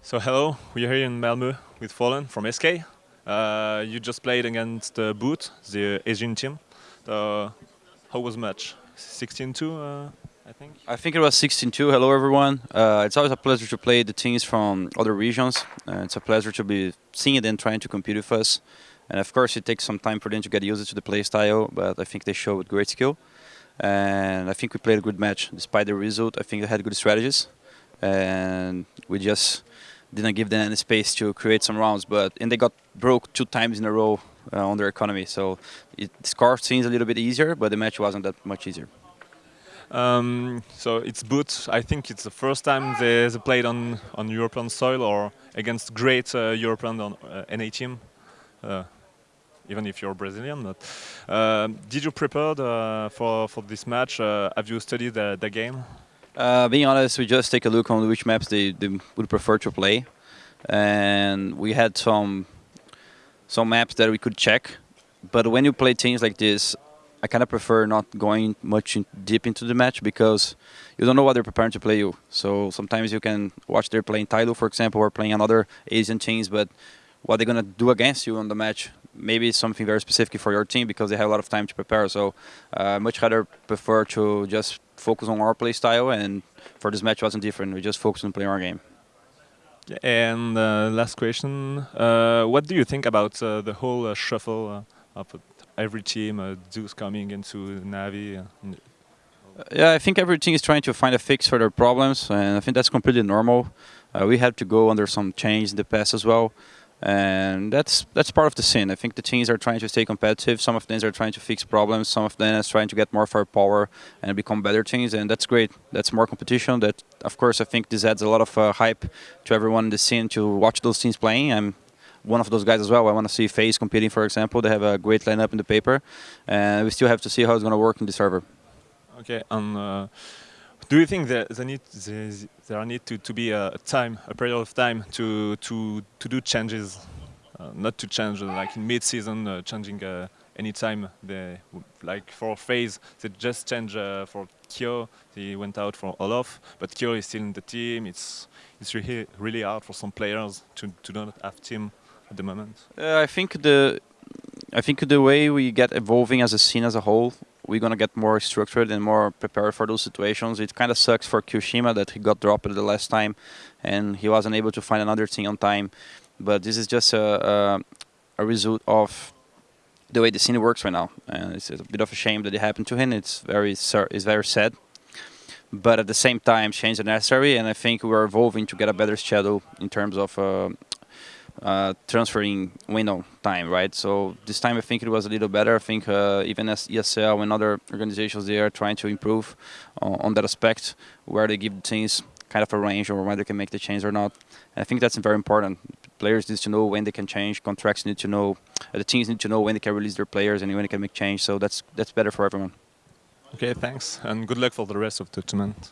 So hello, we are here in Malmö with Fallen from SK. Uh, you just played against uh, Boot, the Asian team. How was match? 16-2, uh, I think? I think it was 16-2. Hello everyone. Uh, it's always a pleasure to play the teams from other regions. Uh, it's a pleasure to be seeing them trying to compete with us. And of course it takes some time for them to get used to the play style, but I think they showed great skill. And I think we played a good match. Despite the result, I think they had good strategies. And we just didn't give them any space to create some rounds, but and they got broke two times in a row uh, on their economy. So it, the score seems a little bit easier, but the match wasn't that much easier. Um, so it's Boot. I think it's the first time they, they played on on European soil or against great uh, European on, uh, NA team. Uh, even if you're Brazilian, but uh, did you prepare for for this match? Uh, have you studied the, the game? Uh, being honest, we just take a look on which maps they, they, would prefer to play, and we had some some maps that we could check. But when you play teams like this, I kind of prefer not going much in deep into the match because you don't know what they're preparing to play you. So sometimes you can watch they're playing Tyloo, for example, or playing another Asian teams, but what they're gonna do against you on the match maybe it's something very specific for your team because they have a lot of time to prepare. So uh, much rather prefer to just focus on our play style and for this match wasn't different. We just focused on playing our game. And uh, last question, uh, what do you think about uh, the whole uh, shuffle uh, of every team, Zeus coming into Navi? yeah, I think every team is trying to find a fix for their problems and I think that's completely normal. we had to go under some change in the past as well and that's that's part of the scene. I think the teams are trying to stay competitive. Some of them are trying to fix problems. Some of them are trying to get more firepower and become better teams, and that's great. That's more competition. That, of course, I think this adds a lot of uh, hype to everyone in the scene to watch those teams playing. I'm one of those guys as well. I want to see FaZe competing, for example. They have a great lineup in the paper, and we still have to see how it's going to work in the server. Okay, and. Uh do you think that there need there need to, to be a time, a period of time to to to do changes, uh, not to change uh, like in mid-season, uh, changing uh, any time. They like for FaZe, they just change uh, for Kyo. He went out for Olof, but Kyo is still in the team. It's it's really really hard for some players to to not have team at the moment. I think the I think the way we get evolving as a scene as a whole we're going to get more structured and more prepared for those situations. It kind of sucks for kioShiMa that he got dropped the last time and he wasn't able to find another team on time. But this is just a, a, a result of the way the scene works right now. And it's a bit of a shame that it happened to him. It's very, it's very sad. But at the same time, change is necessary, and I think we're evolving to get a better schedule in terms of uh, uh, transferring window time, right? So this time I think it was a little better. I think uh, even as ESL and other organizations, they are trying to improve on, on that aspect where they give the teams kind of a range or whether they can make the change or not. And I think that's very important. Players need to know when they can change. Contracts need to know. Uh, the teams need to know when they can release their players and when they can make change. So that's that's better for everyone. Okay, thanks, and good luck for the rest of the tournament.